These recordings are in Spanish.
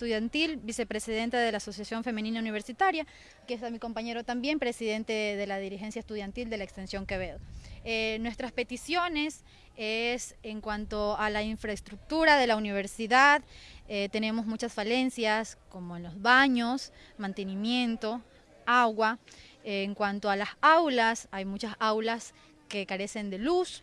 estudiantil, vicepresidenta de la Asociación Femenina Universitaria, que es mi compañero también, presidente de la dirigencia estudiantil de la Extensión Quevedo. Eh, nuestras peticiones es en cuanto a la infraestructura de la universidad, eh, tenemos muchas falencias como en los baños, mantenimiento, agua. Eh, en cuanto a las aulas, hay muchas aulas que carecen de luz,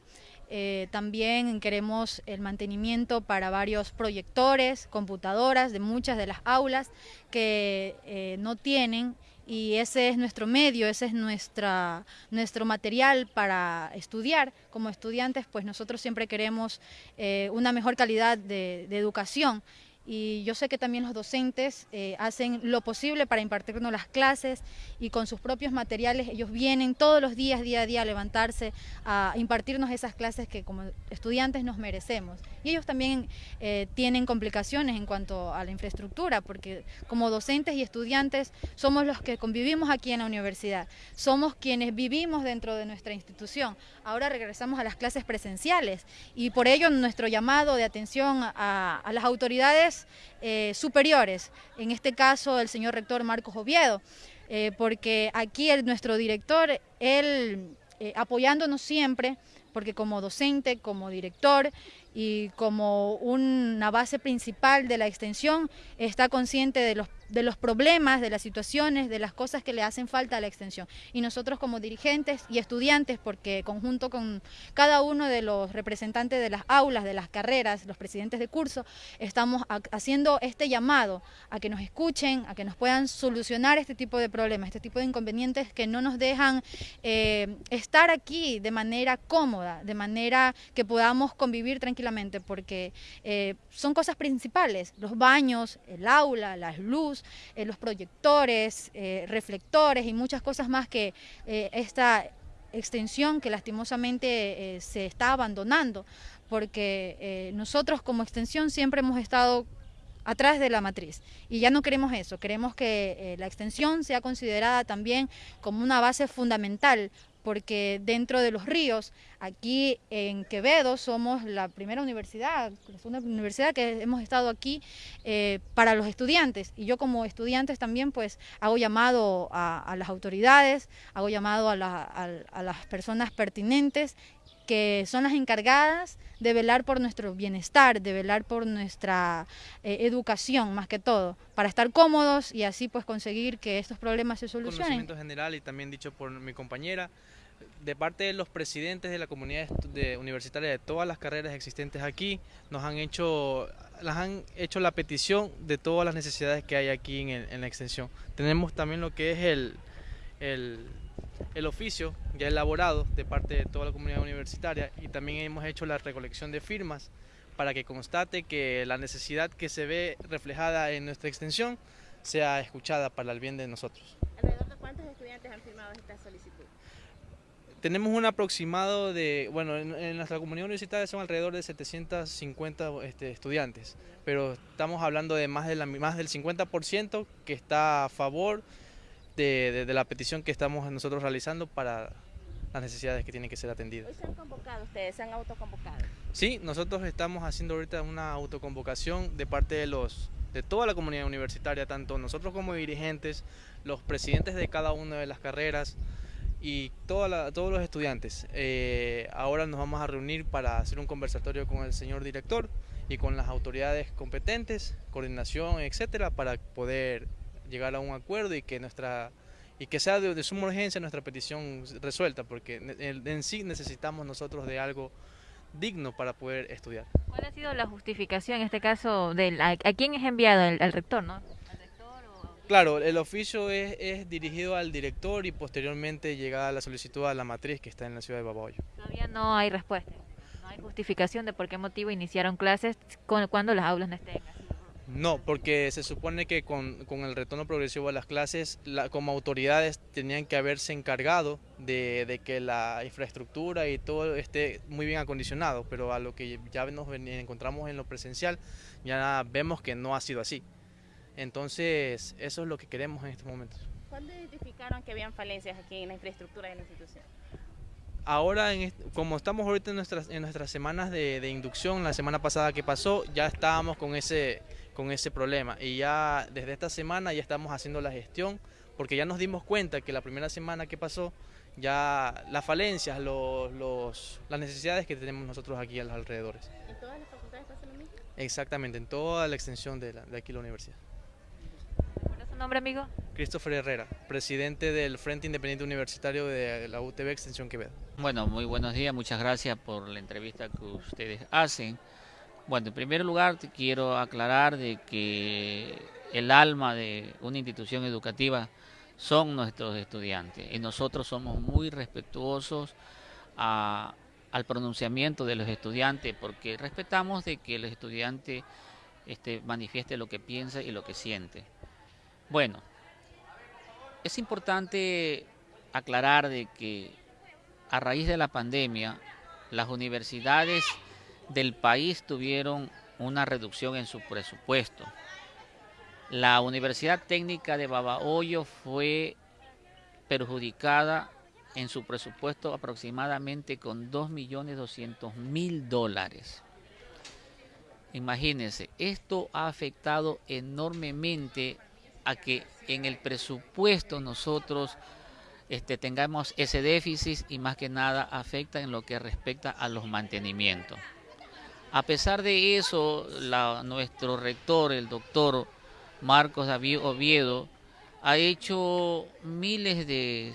eh, también queremos el mantenimiento para varios proyectores, computadoras de muchas de las aulas que eh, no tienen y ese es nuestro medio, ese es nuestra, nuestro material para estudiar. Como estudiantes, pues nosotros siempre queremos eh, una mejor calidad de, de educación y yo sé que también los docentes eh, hacen lo posible para impartirnos las clases y con sus propios materiales ellos vienen todos los días, día a día, a levantarse, a impartirnos esas clases que como estudiantes nos merecemos. Y ellos también eh, tienen complicaciones en cuanto a la infraestructura, porque como docentes y estudiantes somos los que convivimos aquí en la universidad, somos quienes vivimos dentro de nuestra institución. Ahora regresamos a las clases presenciales y por ello nuestro llamado de atención a las autoridades eh, superiores, en este caso el señor rector Marcos Oviedo, eh, porque aquí el, nuestro director, él eh, apoyándonos siempre, porque como docente, como director y como una base principal de la extensión, está consciente de los problemas, de las situaciones, de las cosas que le hacen falta a la extensión. Y nosotros como dirigentes y estudiantes, porque conjunto con cada uno de los representantes de las aulas, de las carreras, los presidentes de curso, estamos haciendo este llamado a que nos escuchen, a que nos puedan solucionar este tipo de problemas, este tipo de inconvenientes que no nos dejan eh, estar aquí de manera cómoda, de manera que podamos convivir tranquilamente, porque eh, son cosas principales, los baños, el aula, las luces, eh, los proyectores, eh, reflectores y muchas cosas más que esta extensión que lastimosamente se está abandonando, porque nosotros como extensión siempre hemos estado atrás de la matriz. Y ya no queremos eso, queremos que la extensión sea considerada también como una base fundamental porque dentro de los ríos, aquí en Quevedo somos la primera universidad, la segunda universidad que hemos estado aquí eh, para los estudiantes. Y yo como estudiantes también pues hago llamado a, las autoridades, hago llamado a, las personas pertinentes que son las encargadas de velar por nuestro bienestar, de velar por nuestra eh, educación más que todo, para estar cómodos y así pues conseguir que estos problemas se solucionen. Conocimiento general y también dicho por mi compañera, de parte de los presidentes de la comunidad universitaria de todas las carreras existentes aquí, nos han hecho, las han hecho la petición de todas las necesidades que hay aquí en, la extensión. Tenemos también lo que es el, el, oficio ya elaborado de parte de toda la comunidad universitaria y también hemos hecho la recolección de firmas para que constate que la necesidad que se ve reflejada en nuestra extensión sea escuchada para el bien de nosotros. ¿Alrededor de cuántos estudiantes han firmado esta solicitud? Tenemos un aproximado de, bueno, en, nuestra comunidad universitaria son alrededor de 750 este, estudiantes, pero estamos hablando de más, de la, más del 50% que está a favor de, la petición que estamos nosotros realizando para las necesidades que tienen que ser atendidas. ¿Hoy se han convocado ustedes? ¿Se han autoconvocado? Sí, nosotros estamos haciendo ahorita una autoconvocación de parte de los de toda la comunidad universitaria, tanto nosotros como dirigentes, los presidentes de cada una de las carreras, y toda todos los estudiantes. Eh, ahora nos vamos a reunir para hacer un conversatorio con el señor director y con las autoridades competentes, coordinación, etcétera, para poder llegar a un acuerdo y que nuestra y que sea de, suma urgencia nuestra petición resuelta, porque en, sí necesitamos nosotros de algo digno para poder estudiar. ¿Cuál ha sido la justificación en este caso? Del, a, quién es enviado el, rector? ¿no? Claro, el oficio es, dirigido al director y posteriormente llega la solicitud a la matriz que está en la ciudad de Babahoyo. Todavía no hay respuesta, no hay justificación de por qué motivo iniciaron clases cuando las aulas no estén. No, porque se supone que con, el retorno progresivo a las clases, como autoridades tenían que haberse encargado de, que la infraestructura y todo esté muy bien acondicionado, pero a lo que ya nos encontramos en lo presencial, ya vemos que no ha sido así. Entonces, eso es lo que queremos en estos momentos. ¿Cuándo identificaron que habían falencias aquí en la infraestructura de la institución? Ahora, como estamos ahorita en nuestras, en nuestras semanas de, inducción, la semana pasada que pasó, ya estábamos con ese, con ese problema. Y ya desde esta semana ya estamos haciendo la gestión, porque ya nos dimos cuenta que la primera semana que pasó, ya las falencias, los, los, las necesidades que tenemos nosotros aquí a los alrededores. ¿En todas las facultades pasa lo mismo? Exactamente, en toda la extensión de, la, de aquí la universidad. ¿Cuál es su nombre, amigo? Christopher Herrera, presidente del Frente Independiente Universitario de la UTB Extensión Quevedo. Bueno, muy buenos días, muchas gracias por la entrevista que ustedes hacen. Bueno, en primer lugar quiero aclarar de que el alma de una institución educativa son nuestros estudiantes y nosotros somos muy respetuosos al pronunciamiento de los estudiantes porque respetamos de que el estudiante este, manifieste lo que piensa y lo que siente. Bueno, es importante aclarar de que a raíz de la pandemia las universidades del país tuvieron una reducción en su presupuesto. La Universidad Técnica de Babahoyo fue perjudicada en su presupuesto aproximadamente con 2.200.000 dólares. Imagínense, esto ha afectado enormemente a que en el presupuesto nosotros este, tengamos ese déficit y más que nada afecta en lo que respecta a los mantenimientos. A pesar de eso, nuestro rector, el doctor Marcos David Oviedo, ha hecho miles de,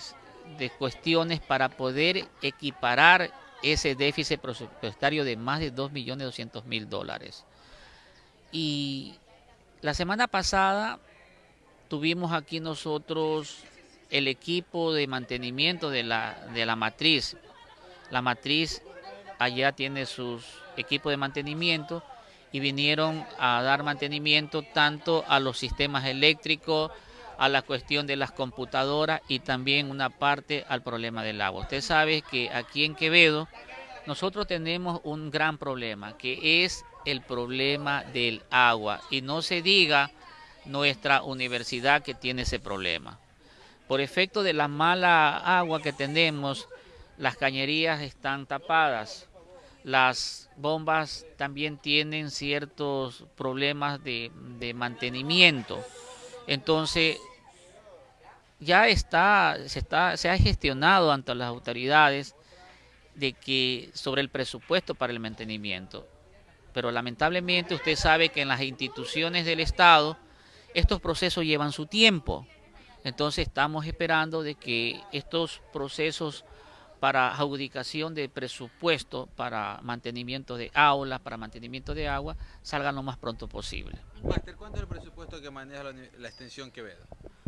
de cuestiones para poder equiparar ese déficit presupuestario de más de 2.200.000 dólares. Y la semana pasada tuvimos aquí nosotros el equipo de mantenimiento de la, de la matriz. La matriz allá tiene sus equipos de mantenimiento y vinieron a dar mantenimiento tanto a los sistemas eléctricos, a la cuestión de las computadoras y también una parte al problema del agua. Usted sabe que aquí en Quevedo nosotros tenemos un gran problema, que es el problema del agua. Y no se diga nuestra universidad que tiene ese problema. Por efecto de la mala agua que tenemos, las cañerías están tapadas, las bombas también tienen ciertos problemas de, mantenimiento. Entonces, ya está se, está, se ha gestionado ante las autoridades de que sobre el presupuesto para el mantenimiento. Pero lamentablemente usted sabe que en las instituciones del Estado estos procesos llevan su tiempo. Entonces estamos esperando de que estos procesos para adjudicación de presupuesto para mantenimiento de aulas, para mantenimiento de agua, salgan lo más pronto posible. Máster, ¿cuánto es el presupuesto que maneja la, la, extensión Quevedo?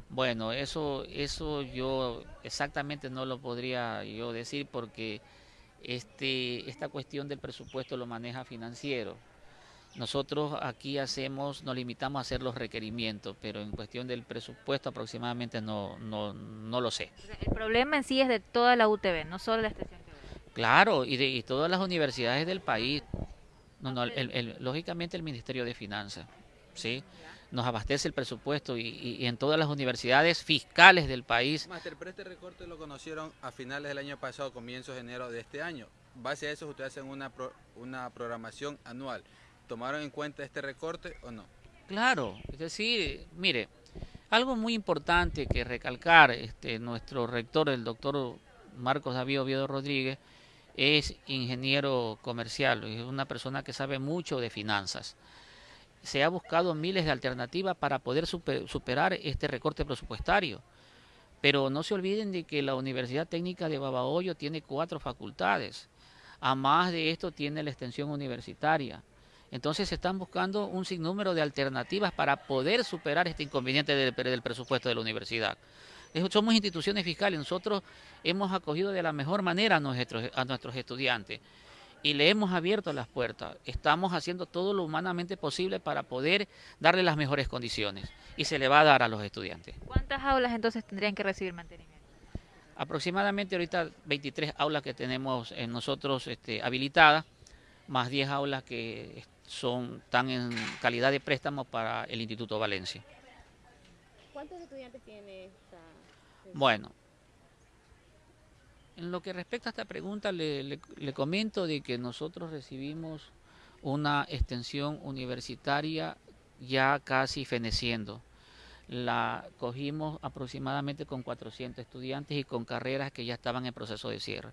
Bueno, eso, eso yo exactamente no lo podría yo decir porque este, esta cuestión del presupuesto lo maneja financiero. Nosotros aquí hacemos, nos limitamos a hacer los requerimientos, pero en cuestión del presupuesto aproximadamente no, no, no lo sé. El problema en sí es de toda la UTB, no solo la extensión. Claro, y de y todas las universidades del país. No, no, el, el, lógicamente el Ministerio de Finanzas, ¿sí? Nos abastece el presupuesto y, y, y, en todas las universidades fiscales del país. Master, pero este recorte lo conocieron a finales del año pasado, comienzos de enero de este año. Base a eso, ustedes hacen una, pro, una programación anual. ¿Tomaron en cuenta este recorte o no? Claro, es decir, mire, algo muy importante que recalcar, este, nuestro rector, el doctor Marcos David Oviedo Rodríguez, es ingeniero comercial, es una persona que sabe mucho de finanzas. Se ha buscado miles de alternativas para poder super, superar este recorte presupuestario. Pero no se olviden de que la Universidad Técnica de Babahoyo tiene cuatro facultades. A más de esto tiene la extensión universitaria. Entonces se están buscando un sinnúmero de alternativas para poder superar este inconveniente del, del presupuesto de la universidad. Somos instituciones fiscales, nosotros hemos acogido de la mejor manera a nuestros, a nuestros estudiantes y le hemos abierto las puertas. Estamos haciendo todo lo humanamente posible para poder darle las mejores condiciones y se le va a dar a los estudiantes. ¿Cuántas aulas entonces tendrían que recibir mantenimiento? Aproximadamente ahorita 23 aulas que tenemos en nosotros este, habilitadas, más 10 aulas que son están en calidad de préstamo para el Instituto Valencia. ¿Cuántos estudiantes tiene esta? Bueno, en lo que respecta a esta pregunta le, le, le, comento de que nosotros recibimos una extensión universitaria ya casi feneciendo. La cogimos aproximadamente con 400 estudiantes y con carreras que ya estaban en proceso de cierre.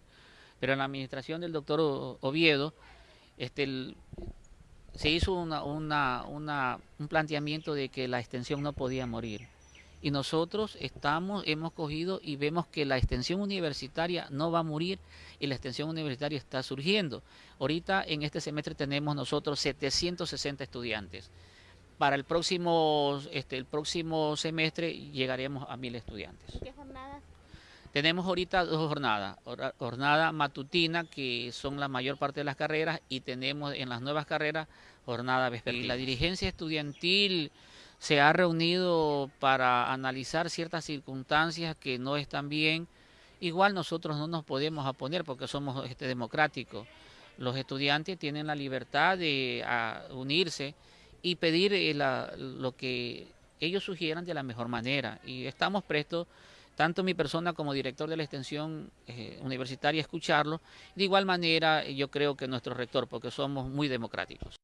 Pero en la administración del doctor Oviedo, este, el, se hizo una, una, un planteamiento de que la extensión no podía morir. Y nosotros estamos, hemos cogido y vemos que la extensión universitaria no va a morir y la extensión universitaria está surgiendo. Ahorita en este semestre tenemos nosotros 760 estudiantes. Para el próximo, este, el próximo semestre llegaremos a mil estudiantes. ¿Qué? Tenemos ahorita dos jornadas, jornada matutina, que son la mayor parte de las carreras, y tenemos en las nuevas carreras jornada vespertina. La dirigencia estudiantil se ha reunido para analizar ciertas circunstancias que no están bien. Igual nosotros no nos podemos oponer porque somos este, democráticos. Los estudiantes tienen la libertad de unirse y pedir eh, la, lo que ellos sugieran de la mejor manera. Y estamos prestos tanto mi persona como director de la extensión eh, universitaria escucharlo. De igual manera, yo creo que nuestro rector, porque somos muy democráticos.